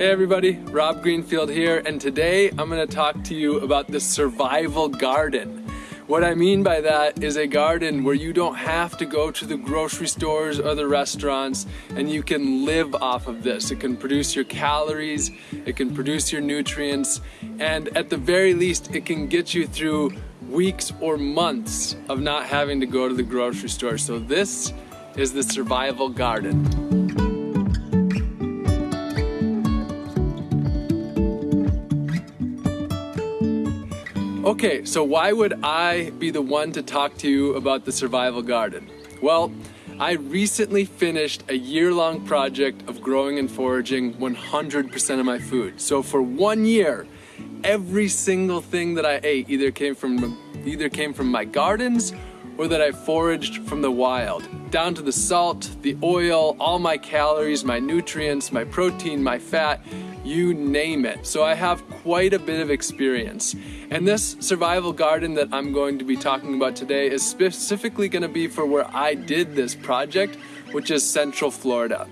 Hey everybody, Rob Greenfield here, and today I'm going to talk to you about the survival garden. What I mean by that is a garden where you don't have to go to the grocery stores or the restaurants and you can live off of this. It can produce your calories, it can produce your nutrients, and at the very least, it can get you through weeks or months of not having to go to the grocery store. So this is the survival garden. Okay, so why would I be the one to talk to you about the survival garden? Well, I recently finished a year-long project of growing and foraging 100% of my food. So for one year, every single thing that I ate either came from either came from my gardens or that I foraged from the wild. Down to the salt, the oil, all my calories, my nutrients, my protein, my fat, you name it. So I have quite a bit of experience. And this survival garden that I'm going to be talking about today is specifically going to be for where I did this project, which is Central Florida.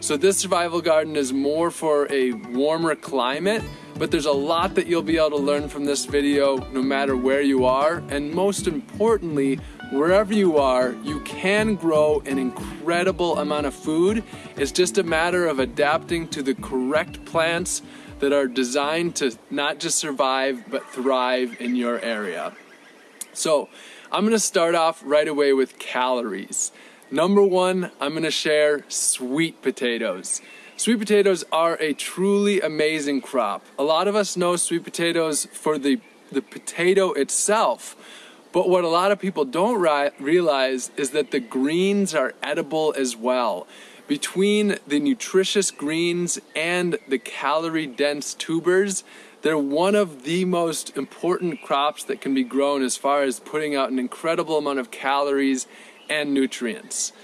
So this survival garden is more for a warmer climate, but there's a lot that you'll be able to learn from this video no matter where you are. And most importantly, wherever you are, you can grow an incredible amount of food. It's just a matter of adapting to the correct plants that are designed to not just survive, but thrive in your area. So I'm gonna start off right away with calories. Number one, I'm gonna share sweet potatoes. Sweet potatoes are a truly amazing crop. A lot of us know sweet potatoes for the, the potato itself, but what a lot of people don't realize is that the greens are edible as well. Between the nutritious greens and the calorie dense tubers, they're one of the most important crops that can be grown as far as putting out an incredible amount of calories and nutrients.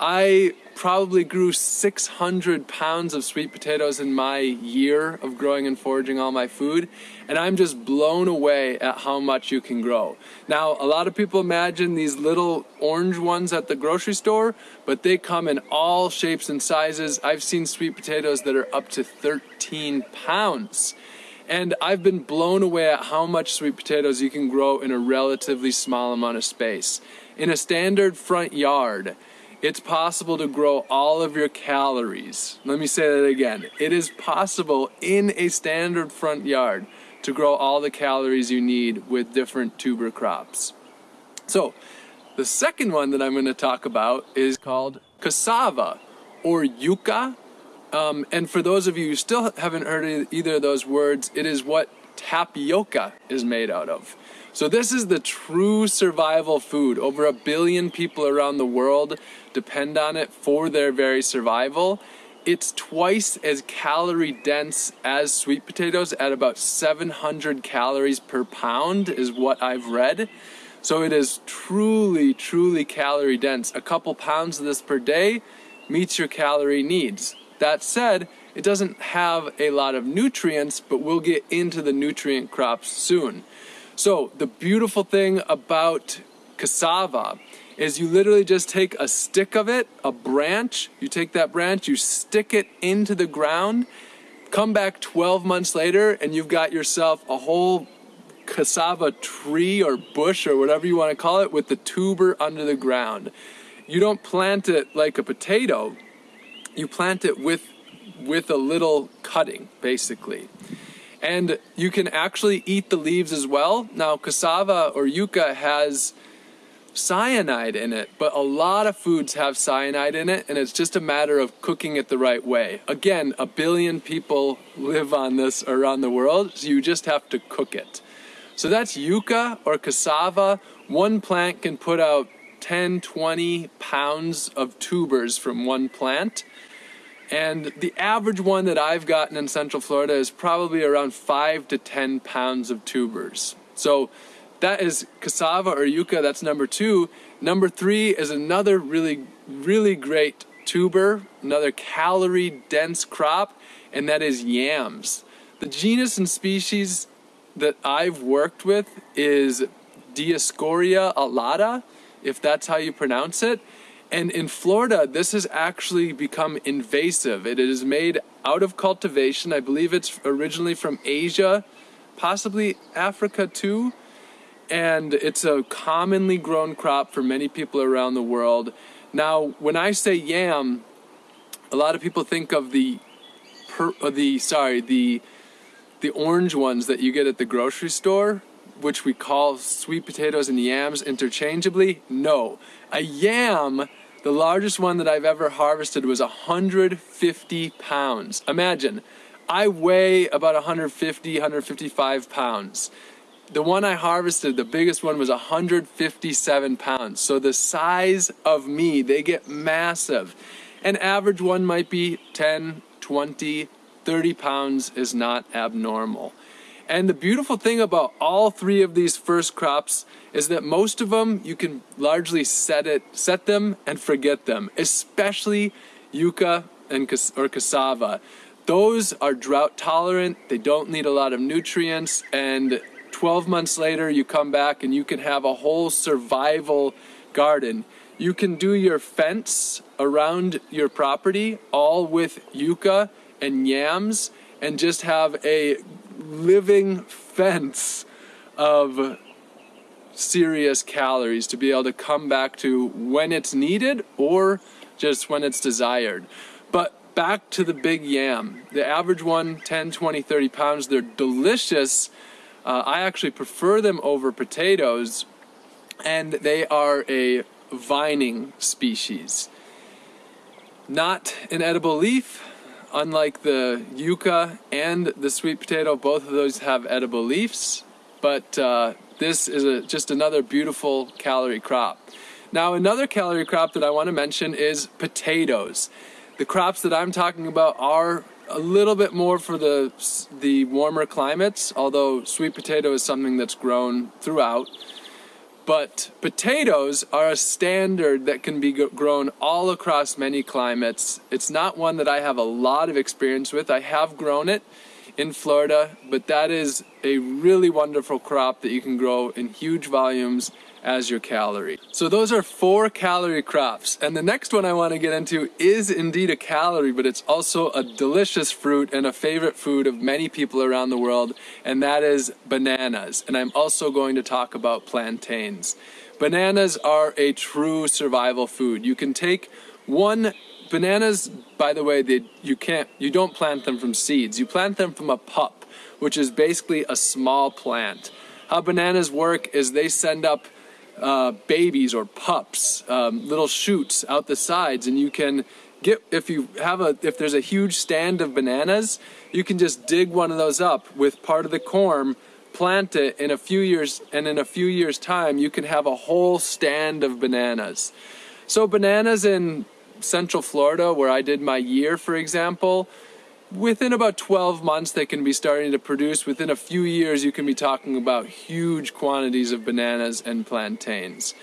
I probably grew 600 pounds of sweet potatoes in my year of growing and foraging all my food, and I'm just blown away at how much you can grow. Now, a lot of people imagine these little orange ones at the grocery store, but they come in all shapes and sizes. I've seen sweet potatoes that are up to 13 pounds. And I've been blown away at how much sweet potatoes you can grow in a relatively small amount of space. In a standard front yard, it's possible to grow all of your calories. Let me say that again. It is possible in a standard front yard to grow all the calories you need with different tuber crops. So, the second one that I'm going to talk about is called cassava or yucca. Um, and for those of you who still haven't heard either of those words, it is what tapioca is made out of. So this is the true survival food. Over a billion people around the world depend on it for their very survival. It's twice as calorie dense as sweet potatoes at about 700 calories per pound is what I've read. So it is truly, truly calorie dense. A couple pounds of this per day meets your calorie needs. That said, it doesn't have a lot of nutrients, but we'll get into the nutrient crops soon. So the beautiful thing about cassava is you literally just take a stick of it, a branch, you take that branch, you stick it into the ground, come back 12 months later and you've got yourself a whole cassava tree or bush or whatever you want to call it with the tuber under the ground. You don't plant it like a potato, you plant it with with a little cutting basically. And you can actually eat the leaves as well. Now, cassava or yucca has cyanide in it, but a lot of foods have cyanide in it, and it's just a matter of cooking it the right way. Again, a billion people live on this around the world, so you just have to cook it. So that's yucca or cassava. One plant can put out 10, 20 pounds of tubers from one plant. And the average one that I've gotten in Central Florida is probably around five to 10 pounds of tubers. So that is cassava or yucca, that's number two. Number three is another really, really great tuber, another calorie dense crop, and that is yams. The genus and species that I've worked with is Dioscorea alata, if that's how you pronounce it. And in Florida, this has actually become invasive. It is made out of cultivation. I believe it's originally from Asia, possibly Africa too. And it's a commonly grown crop for many people around the world. Now, when I say yam, a lot of people think of the, per, uh, the sorry, the the orange ones that you get at the grocery store, which we call sweet potatoes and yams interchangeably. No, a yam the largest one that I've ever harvested was 150 pounds. Imagine, I weigh about 150, 155 pounds. The one I harvested, the biggest one was 157 pounds. So the size of me, they get massive. An average one might be 10, 20, 30 pounds is not abnormal. And the beautiful thing about all three of these first crops is that most of them you can largely set it, set them and forget them, especially yucca and or cassava. Those are drought tolerant, they don't need a lot of nutrients, and 12 months later you come back and you can have a whole survival garden. You can do your fence around your property all with yucca and yams and just have a living fence of serious calories to be able to come back to when it's needed or just when it's desired. But back to the big yam. The average one, 10, 20, 30 pounds, they're delicious. Uh, I actually prefer them over potatoes, and they are a vining species. Not an edible leaf, unlike the yucca and the sweet potato, both of those have edible leaves, but uh, this is a, just another beautiful calorie crop. Now, another calorie crop that I want to mention is potatoes. The crops that I'm talking about are a little bit more for the, the warmer climates, although sweet potato is something that's grown throughout. But potatoes are a standard that can be grown all across many climates. It's not one that I have a lot of experience with. I have grown it in Florida, but that is a really wonderful crop that you can grow in huge volumes as your calorie. So those are four calorie crops. And the next one I want to get into is indeed a calorie, but it's also a delicious fruit and a favorite food of many people around the world, and that is bananas. And I'm also going to talk about plantains. Bananas are a true survival food. You can take one bananas, by the way, they, you can't you don't plant them from seeds. You plant them from a pup, which is basically a small plant. How bananas work is they send up uh, babies or pups, um, little shoots out the sides, and you can get if you have a if there's a huge stand of bananas, you can just dig one of those up with part of the corm, plant it in a few years, and in a few years' time, you can have a whole stand of bananas. So bananas in Central Florida, where I did my year, for example, within about 12 months they can be starting to produce. Within a few years you can be talking about huge quantities of bananas and plantains.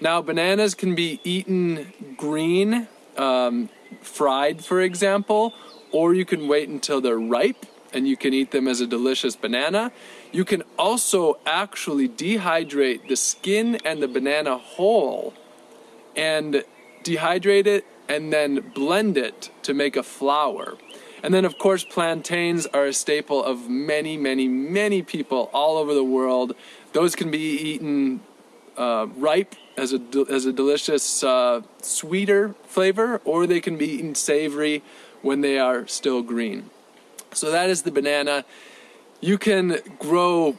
Now bananas can be eaten green, um, fried for example, or you can wait until they're ripe and you can eat them as a delicious banana. You can also actually dehydrate the skin and the banana whole and dehydrate it and then blend it to make a flour. And then, of course, plantains are a staple of many, many, many people all over the world. Those can be eaten uh, ripe as a, as a delicious, uh, sweeter flavor, or they can be eaten savory when they are still green. So that is the banana. You can grow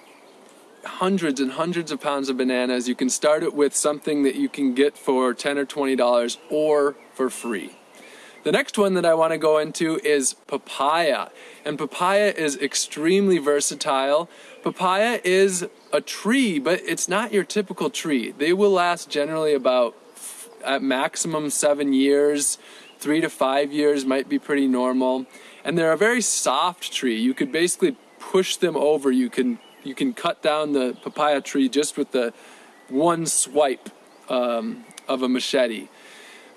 hundreds and hundreds of pounds of bananas. You can start it with something that you can get for 10 or $20 or for free. The next one that I want to go into is papaya. And papaya is extremely versatile. Papaya is a tree, but it's not your typical tree. They will last generally about at maximum seven years. Three to five years might be pretty normal. And they're a very soft tree. You could basically push them over. You can you can cut down the papaya tree just with the one swipe um, of a machete.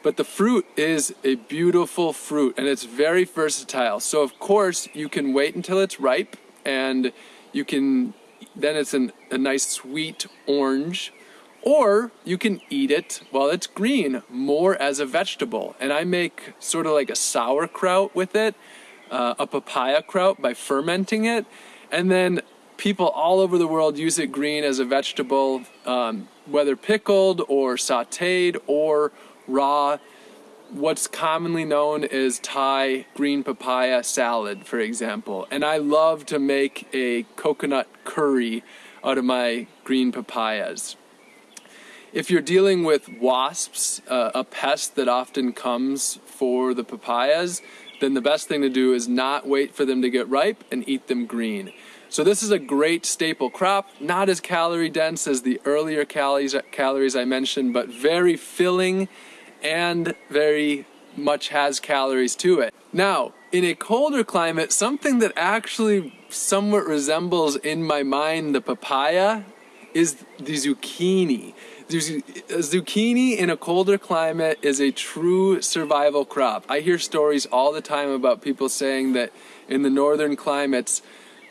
But the fruit is a beautiful fruit and it's very versatile. So of course you can wait until it's ripe and you can, then it's an, a nice sweet orange Or you can eat it while it's green, more as a vegetable. And I make sort of like a sauerkraut with it, uh, a papaya kraut by fermenting it. And then people all over the world use it green as a vegetable, um, whether pickled or sauteed or raw. What's commonly known as Thai green papaya salad, for example. And I love to make a coconut curry out of my green papayas. If you're dealing with wasps, uh, a pest that often comes for the papayas, then the best thing to do is not wait for them to get ripe and eat them green. So this is a great staple crop, not as calorie dense as the earlier calories, calories I mentioned, but very filling and very much has calories to it. Now, in a colder climate, something that actually somewhat resembles in my mind the papaya is the zucchini zucchini in a colder climate is a true survival crop. I hear stories all the time about people saying that in the northern climates,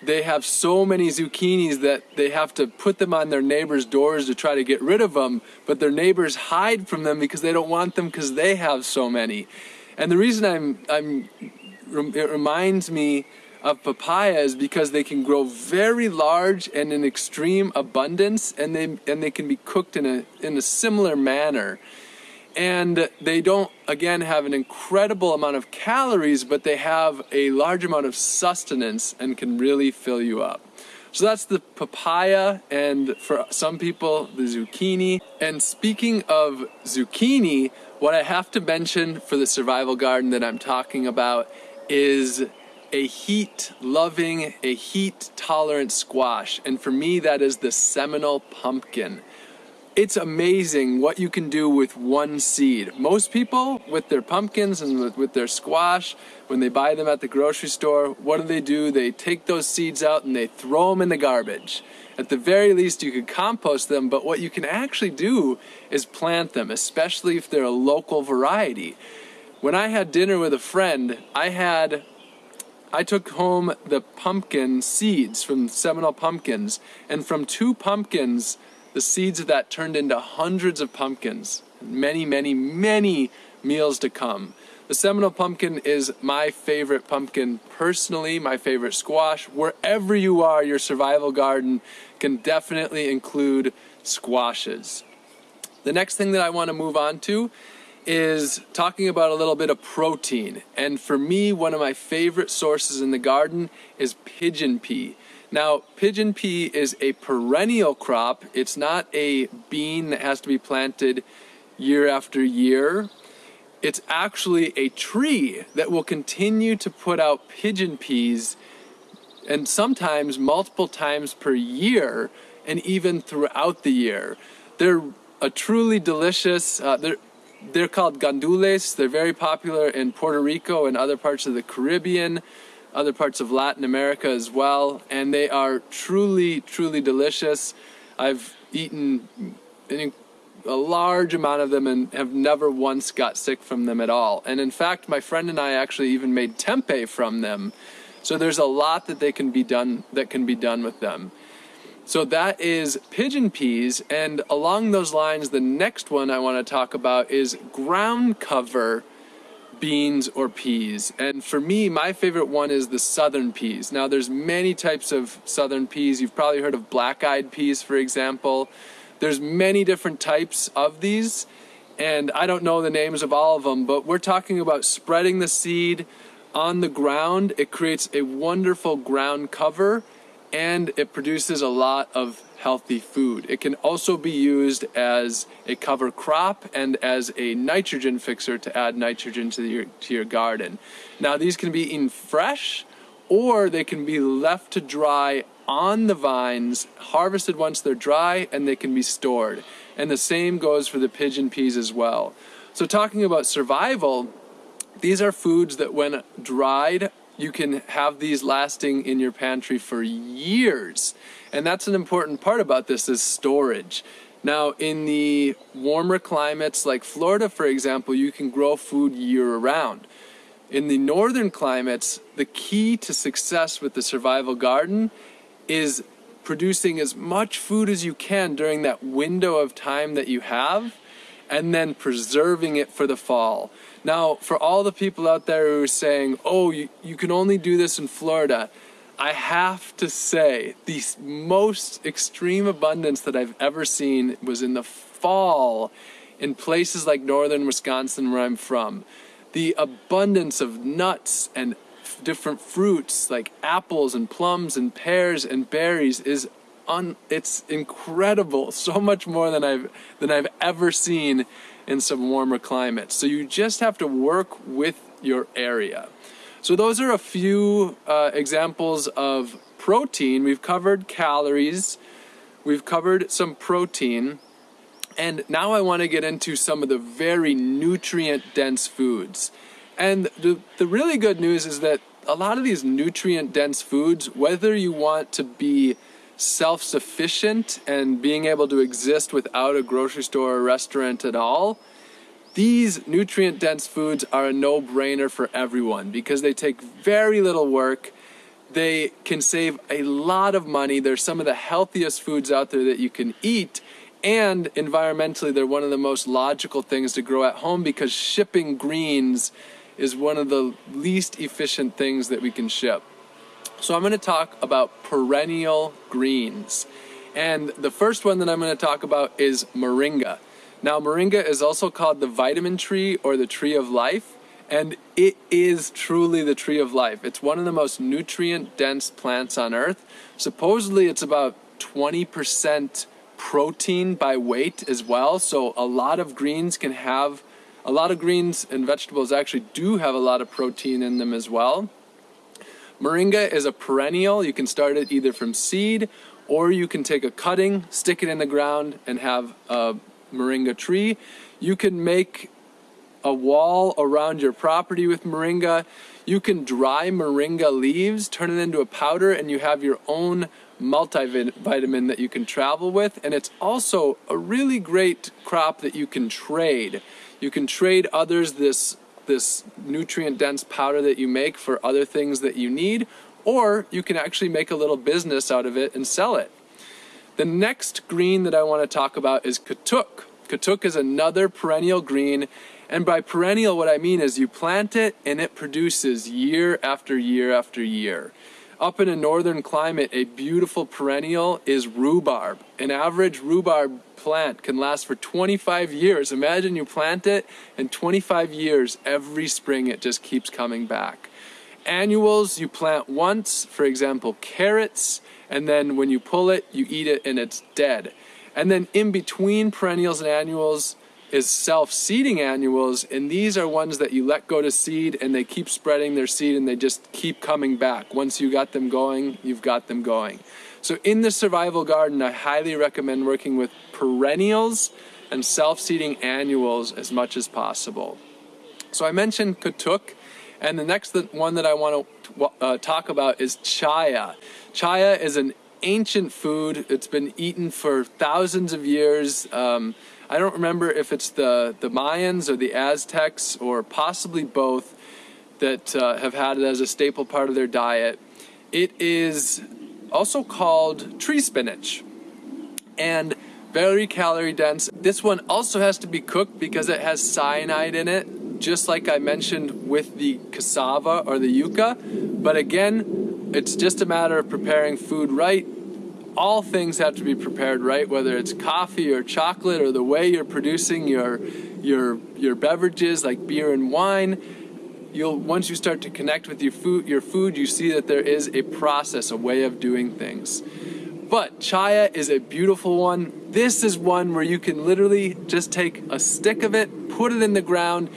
they have so many zucchinis that they have to put them on their neighbors' doors to try to get rid of them, but their neighbors hide from them because they don't want them because they have so many. And the reason I'm, I'm, it reminds me of papayas because they can grow very large and in extreme abundance and they and they can be cooked in a in a similar manner and they don't again have an incredible amount of calories but they have a large amount of sustenance and can really fill you up so that's the papaya and for some people the zucchini and speaking of zucchini what i have to mention for the survival garden that i'm talking about is a heat loving, a heat tolerant squash. And for me, that is the Seminole pumpkin. It's amazing what you can do with one seed. Most people, with their pumpkins and with, with, their squash, when they buy them at the grocery store, what do they do? They take those seeds out and they throw them in the garbage. At the very least, you could compost them, but what you can actually do is plant them, especially if they're a local variety. When I had dinner with a friend, I had I took home the pumpkin seeds from Seminole pumpkins, and from two pumpkins, the seeds of that turned into hundreds of pumpkins. Many, many, many meals to come. The Seminole pumpkin is my favorite pumpkin personally, my favorite squash. Wherever you are, your survival garden can definitely include squashes. The next thing that I want to move on to is talking about a little bit of protein. And for me, one of my favorite sources in the garden is pigeon pea. Now, pigeon pea is a perennial crop. It's not a bean that has to be planted year after year. It's actually a tree that will continue to put out pigeon peas and sometimes multiple times per year and even throughout the year. They're a truly delicious, uh, they're they're called gandules. They're very popular in Puerto Rico and other parts of the Caribbean, other parts of Latin America as well. And they are truly, truly delicious. I've eaten a large amount of them and have never once got sick from them at all. And in fact, my friend and I actually even made tempeh from them. So there's a lot that they can be done that can be done with them. So that is pigeon peas, and along those lines, the next one I want to talk about is ground cover beans or peas. And for me, my favorite one is the southern peas. Now, there's many types of southern peas. You've probably heard of black-eyed peas, for example. There's many different types of these, and I don't know the names of all of them, but we're talking about spreading the seed on the ground. It creates a wonderful ground cover and it produces a lot of healthy food. It can also be used as a cover crop and as a nitrogen fixer to add nitrogen to your, to your garden. Now these can be eaten fresh or they can be left to dry on the vines, harvested once they're dry, and they can be stored. And the same goes for the pigeon peas as well. So talking about survival, these are foods that when dried you can have these lasting in your pantry for years. And that's an important part about this is storage. Now, in the warmer climates like Florida, for example, you can grow food year round. In the northern climates, the key to success with the survival garden is producing as much food as you can during that window of time that you have and then preserving it for the fall. Now, for all the people out there who are saying, oh, you, you can only do this in Florida, I have to say, the most extreme abundance that I've ever seen was in the fall in places like northern Wisconsin, where I'm from. The abundance of nuts and different fruits like apples and plums and pears and berries is un, it's incredible. So much more than I've than I've ever seen in some warmer climates. So you just have to work with your area. So those are a few uh, examples of protein. We've covered calories. We've covered some protein. And now I want to get into some of the very nutrient dense foods. And the, the really good news is that a lot of these nutrient dense foods, whether you want to be self sufficient and being able to exist without a grocery store or restaurant at all, these nutrient dense foods are a no brainer for everyone because they take very little work. They can save a lot of money. They're some of the healthiest foods out there that you can eat. And environmentally, they're one of the most logical things to grow at home because shipping greens is one of the least efficient things that we can ship. So I'm going to talk about perennial greens. And the first one that I'm going to talk about is moringa. Now, moringa is also called the vitamin tree or the tree of life, and it is truly the tree of life. It's one of the most nutrient dense plants on earth. Supposedly, it's about 20% protein by weight as well, so a lot of greens can have a lot of greens and vegetables actually do have a lot of protein in them as well. Moringa is a perennial. You can start it either from seed or you can take a cutting, stick it in the ground, and have a moringa tree. You can make a wall around your property with moringa. You can dry moringa leaves, turn it into a powder, and you have your own multivitamin that you can travel with. And it's also a really great crop that you can trade. You can trade others this this nutrient dense powder that you make for other things that you need, or you can actually make a little business out of it and sell it. The next green that I want to talk about is katuk. Katuk is another perennial green, and by perennial, what I mean is you plant it and it produces year after year after year. Up in a northern climate, a beautiful perennial is rhubarb. An average rhubarb plant can last for 25 years. Imagine you plant it, and 25 years, every spring it just keeps coming back. Annuals you plant once, for example, carrots, and then when you pull it, you eat it and it's dead. And then in between perennials and annuals, is self-seeding annuals, and these are ones that you let go to seed and they keep spreading their seed and they just keep coming back. Once you got them going, you've got them going. So in the survival garden, I highly recommend working with perennials and self-seeding annuals as much as possible. So I mentioned katuk, and the next one that I want to uh, talk about is chaya. Chaya is an ancient food. It's been eaten for thousands of years. Um, I don't remember if it's the, the Mayans or the Aztecs or possibly both that uh, have had it as a staple part of their diet. It is also called tree spinach and very calorie dense. This one also has to be cooked because it has cyanide in it, just like I mentioned with the cassava or the yuca. But again, it's just a matter of preparing food right all things have to be prepared right, whether it's coffee or chocolate or the way you're producing your your your beverages like beer and wine. You'll once you start to connect with your food, your food, you see that there is a process, a way of doing things. But chaya is a beautiful one. This is one where you can literally just take a stick of it, put it in the ground,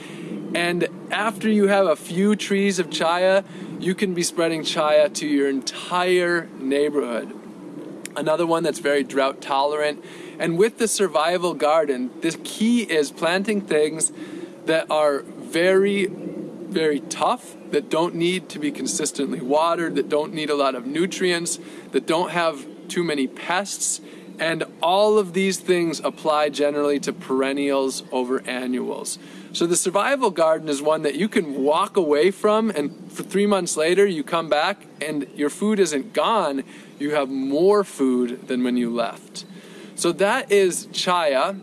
and after you have a few trees of chaya, you can be spreading chaya to your entire neighborhood another one that's very drought tolerant. And with the survival garden, the key is planting things that are very, very tough, that don't need to be consistently watered, that don't need a lot of nutrients, that don't have too many pests. And all of these things apply generally to perennials over annuals. So the survival garden is one that you can walk away from and for three months later you come back and your food isn't gone, you have more food than when you left. So that is chaya.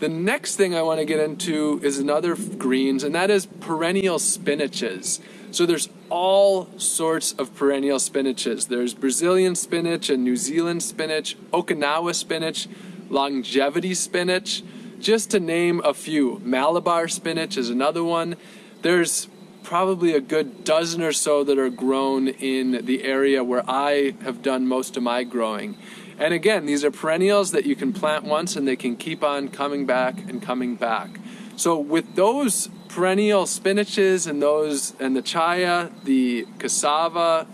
The next thing I want to get into is another greens, and that is perennial spinaches. So there's all sorts of perennial spinaches. There's Brazilian spinach and New Zealand spinach, Okinawa spinach, longevity spinach, just to name a few. Malabar spinach is another one. There's probably a good dozen or so that are grown in the area where I have done most of my growing. And again, these are perennials that you can plant once and they can keep on coming back and coming back. So with those perennial spinaches and those and the chaya, the cassava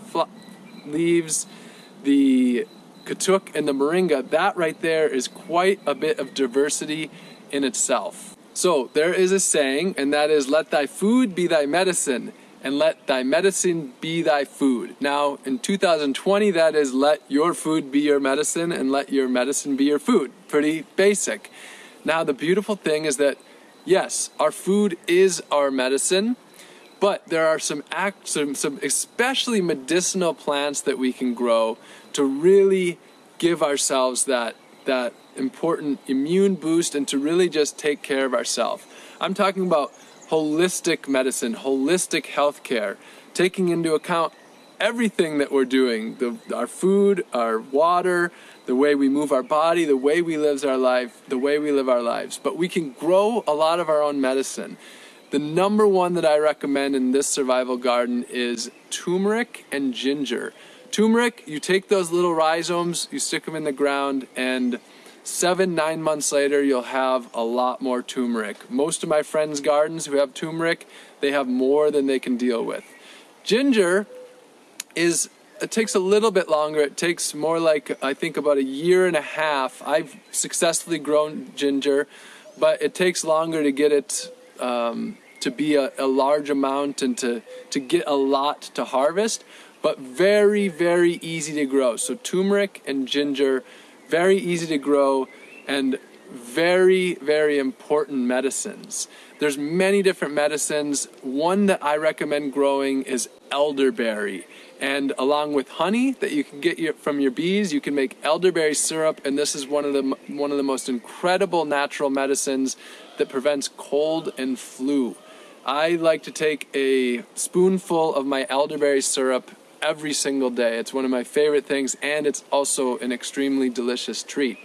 leaves, the katuk and the moringa, that right there is quite a bit of diversity in itself. So there is a saying, and that is, let thy food be thy medicine, and let thy medicine be thy food. Now, in 2020, that is, let your food be your medicine, and let your medicine be your food. Pretty basic. Now, the beautiful thing is that, yes, our food is our medicine, but there are some, act, some, some especially medicinal plants that we can grow to really give ourselves that, that important immune boost and to really just take care of ourselves. I'm talking about holistic medicine, holistic healthcare, taking into account everything that we're doing, the, our food, our water, the way we move our body, the way we live our life, the way we live our lives. But we can grow a lot of our own medicine. The number one that I recommend in this survival garden is turmeric and ginger. Turmeric, you take those little rhizomes, you stick them in the ground, and seven, nine months later, you'll have a lot more turmeric. Most of my friends' gardens who have turmeric, they have more than they can deal with. Ginger is, it takes a little bit longer. It takes more like, I think about a year and a half. I've successfully grown ginger, but it takes longer to get it um, to be a, a large amount and to, to get a lot to harvest, but very, very easy to grow. So turmeric and ginger, very easy to grow, and very, very important medicines. There's many different medicines. One that I recommend growing is elderberry. And along with honey that you can get from your bees, you can make elderberry syrup. And this is one of the one of the most incredible natural medicines that prevents cold and flu. I like to take a spoonful of my elderberry syrup every single day. It's one of my favorite things, and it's also an extremely delicious treat.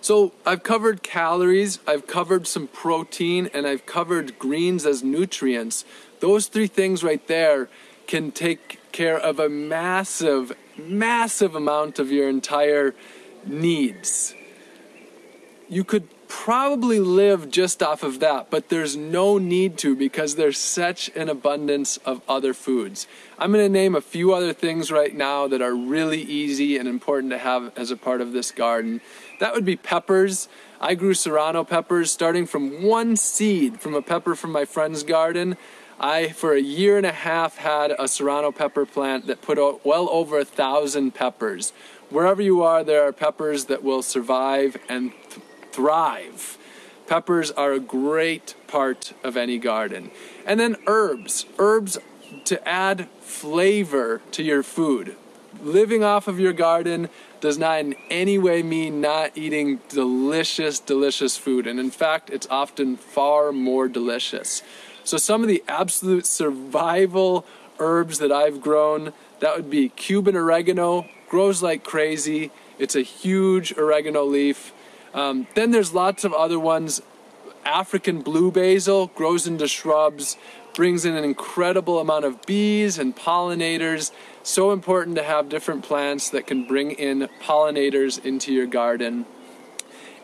So I've covered calories, I've covered some protein, and I've covered greens as nutrients. Those three things right there can take care of a massive, massive amount of your entire needs. You could probably live just off of that, but there's no need to because there's such an abundance of other foods. I'm going to name a few other things right now that are really easy and important to have as a part of this garden. That would be peppers. I grew serrano peppers starting from one seed from a pepper from my friend's garden. I, for a year and a half, had a serrano pepper plant that put out well over a thousand peppers. Wherever you are, there are peppers that will survive and thrive. Peppers are a great part of any garden. And then herbs. Herbs to add flavor to your food. Living off of your garden does not in any way mean not eating delicious, delicious food. And in fact, it's often far more delicious. So some of the absolute survival herbs that I've grown, that would be Cuban oregano, grows like crazy. It's a huge oregano leaf. Um, then there's lots of other ones. African blue basil grows into shrubs, brings in an incredible amount of bees and pollinators. So important to have different plants that can bring in pollinators into your garden.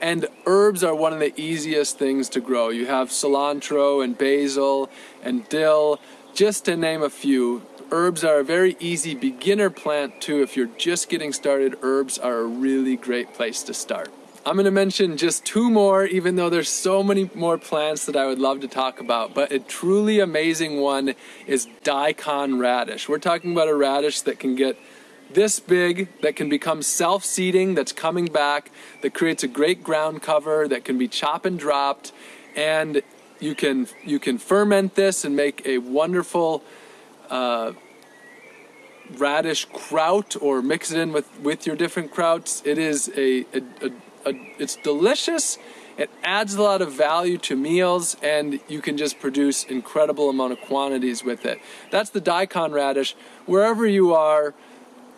And herbs are one of the easiest things to grow. You have cilantro and basil and dill, just to name a few. Herbs are a very easy beginner plant too. If you're just getting started, herbs are a really great place to start. I'm going to mention just two more, even though there's so many more plants that I would love to talk about. But a truly amazing one is daikon radish. We're talking about a radish that can get this big, that can become self-seeding, that's coming back, that creates a great ground cover, that can be chop and dropped, and you can you can ferment this and make a wonderful uh, radish kraut or mix it in with with your different krauts. It is a, a, a, a it's delicious. It adds a lot of value to meals and you can just produce incredible amount of quantities with it. That's the daikon radish. Wherever you are,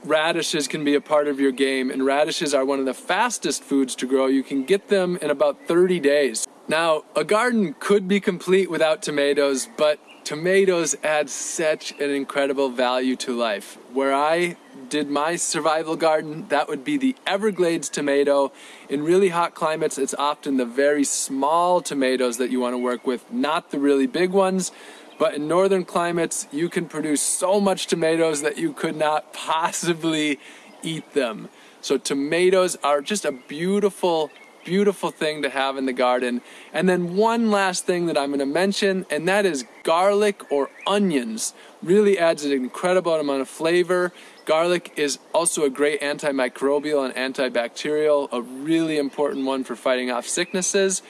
radishes can be a part of your game and radishes are one of the fastest foods to grow. You can get them in about 30 days. Now, a garden could be complete without tomatoes, but tomatoes add such an incredible value to life. Where I did my survival garden, that would be the Everglades tomato. In really hot climates, it's often the very small tomatoes that you want to work with, not the really big ones. But in northern climates, you can produce so much tomatoes that you could not possibly eat them. So tomatoes are just a beautiful beautiful thing to have in the garden. And then one last thing that I'm going to mention, and that is garlic or onions. Really adds an incredible amount of flavor. Garlic is also a great antimicrobial and antibacterial, a really important one for fighting off sicknesses.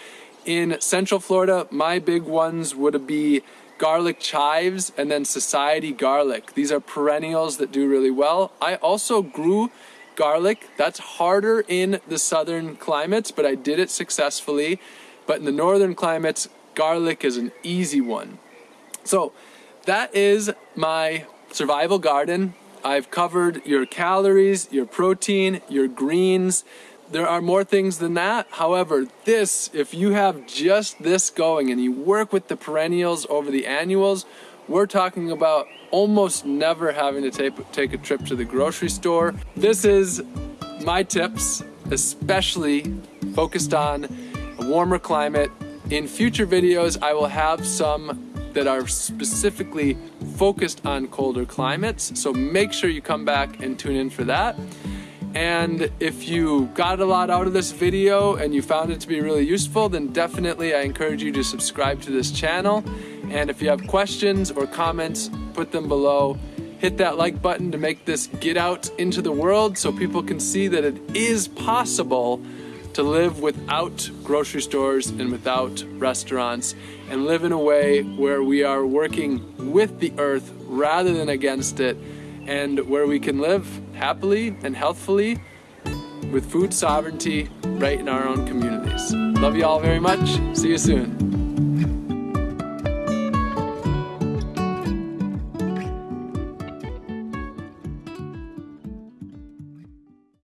In Central Florida, my big ones would be garlic chives and then society garlic. These are perennials that do really well. I also grew garlic. That's harder in the southern climates, but I did it successfully. But in the northern climates, garlic is an easy one. So that is my survival garden. I've covered your calories, your protein, your greens. There are more things than that. However, this, if you have just this going and you work with the perennials over the annuals, we're talking about almost never having to take, take a trip to the grocery store. This is my tips, especially focused on a warmer climate. In future videos, I will have some that are specifically focused on colder climates. So make sure you come back and tune in for that. And if you got a lot out of this video and you found it to be really useful, then definitely I encourage you to subscribe to this channel. And if you have questions or comments, put them below. Hit that like button to make this get out into the world so people can see that it is possible to live without grocery stores and without restaurants and live in a way where we are working with the earth rather than against it and where we can live happily and healthfully with food sovereignty right in our own communities. Love you all very much. See you soon.